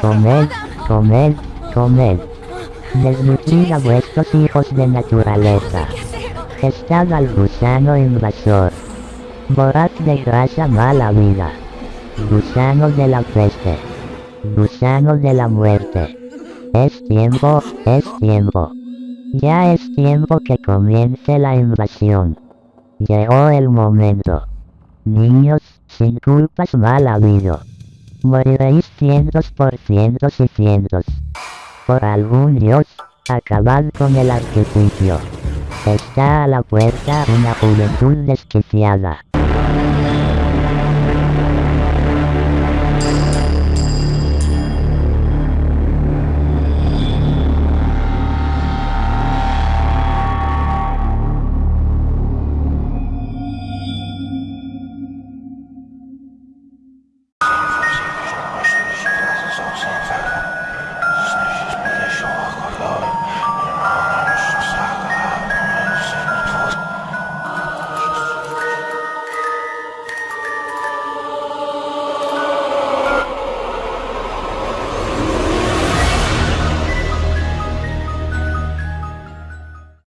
Comed, comed, comed. Desnutrid a vuestros hijos de naturaleza. Gestad al gusano invasor. Borrad de grasa mala vida. Gusano de la peste. Gusano de la muerte. Es tiempo, es tiempo. Ya es tiempo que comience la invasión. Llegó el momento. Niños, sin culpas mal habido. Moriréis cientos por cientos y cientos. Por algún dios, acabad con el artificio. Está a la puerta una juventud desquiciada.